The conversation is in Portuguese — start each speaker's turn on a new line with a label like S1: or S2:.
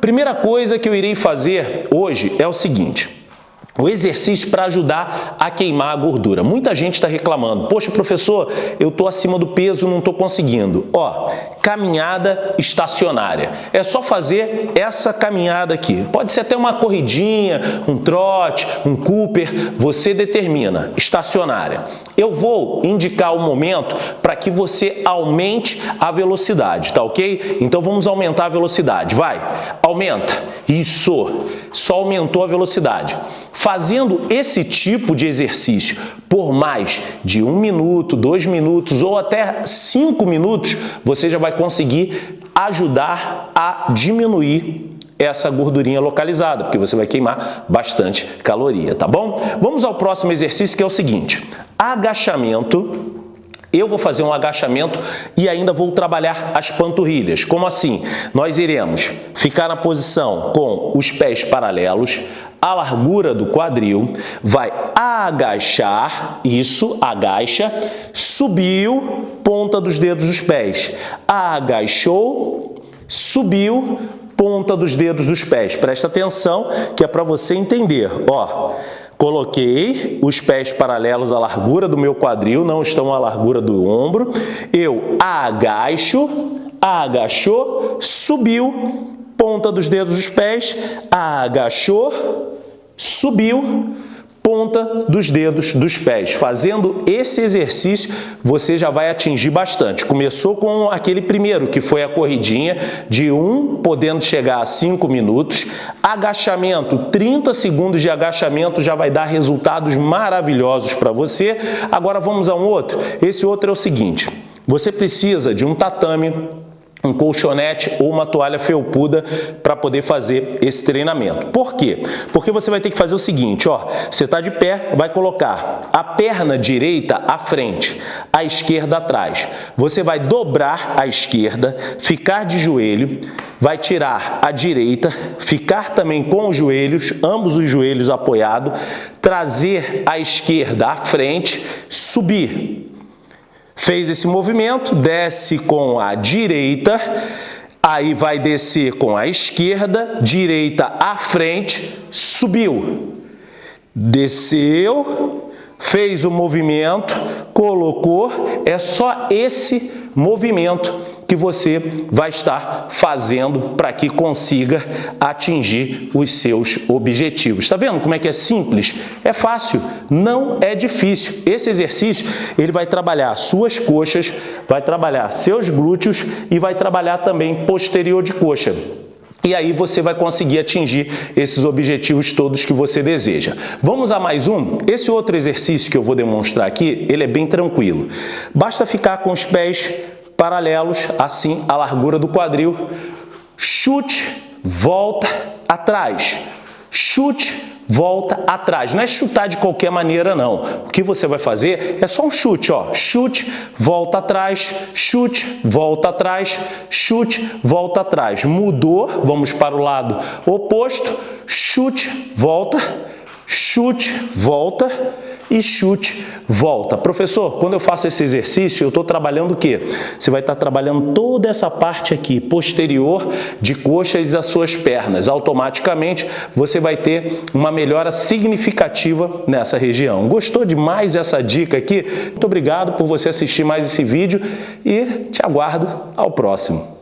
S1: Primeira coisa que eu irei fazer hoje é o seguinte. O exercício para ajudar a queimar a gordura. Muita gente está reclamando, poxa professor, eu estou acima do peso, não estou conseguindo. Ó, caminhada estacionária. É só fazer essa caminhada aqui. Pode ser até uma corridinha, um trote, um Cooper, você determina, estacionária. Eu vou indicar o momento para que você aumente a velocidade, tá ok? Então vamos aumentar a velocidade, vai, aumenta, isso, só aumentou a velocidade. Fazendo esse tipo de exercício por mais de um minuto, dois minutos ou até cinco minutos, você já vai conseguir ajudar a diminuir essa gordurinha localizada, porque você vai queimar bastante caloria, tá bom? Vamos ao próximo exercício que é o seguinte, agachamento eu vou fazer um agachamento e ainda vou trabalhar as panturrilhas. Como assim? Nós iremos ficar na posição com os pés paralelos, a largura do quadril, vai agachar, isso, agacha, subiu, ponta dos dedos dos pés, agachou, subiu, ponta dos dedos dos pés. Presta atenção que é para você entender, ó. Coloquei os pés paralelos à largura do meu quadril, não estão à largura do ombro. Eu agacho, agachou, subiu, ponta dos dedos dos pés, agachou, subiu, ponta dos dedos dos pés. Fazendo esse exercício, você já vai atingir bastante. Começou com aquele primeiro, que foi a corridinha de 1, podendo chegar a 5 minutos. Agachamento, 30 segundos de agachamento já vai dar resultados maravilhosos para você. Agora vamos a um outro. Esse outro é o seguinte, você precisa de um tatame, um colchonete ou uma toalha felpuda para poder fazer esse treinamento. Por quê? Porque você vai ter que fazer o seguinte, ó, você está de pé, vai colocar a perna direita à frente, a esquerda atrás. Você vai dobrar a esquerda, ficar de joelho, vai tirar a direita, ficar também com os joelhos, ambos os joelhos apoiados, trazer a esquerda à frente, subir Fez esse movimento, desce com a direita, aí vai descer com a esquerda, direita à frente, subiu. Desceu, fez o movimento, colocou, é só esse movimento que você vai estar fazendo para que consiga atingir os seus objetivos. Está vendo como é que é simples? É fácil, não é difícil. Esse exercício ele vai trabalhar suas coxas, vai trabalhar seus glúteos e vai trabalhar também posterior de coxa. E aí você vai conseguir atingir esses objetivos todos que você deseja. Vamos a mais um? Esse outro exercício que eu vou demonstrar aqui, ele é bem tranquilo. Basta ficar com os pés paralelos, assim, a largura do quadril. Chute, volta, atrás. Chute, volta atrás. Não é chutar de qualquer maneira, não. O que você vai fazer é só um chute, ó. Chute, volta atrás, chute, volta atrás, chute, volta atrás. Mudou, vamos para o lado oposto, chute, volta, chute, volta e chute, volta. Professor, quando eu faço esse exercício, eu estou trabalhando o quê? Você vai estar trabalhando toda essa parte aqui, posterior de coxas das suas pernas. Automaticamente, você vai ter uma melhora significativa nessa região. Gostou demais dessa dica aqui? Muito obrigado por você assistir mais esse vídeo e te aguardo ao próximo.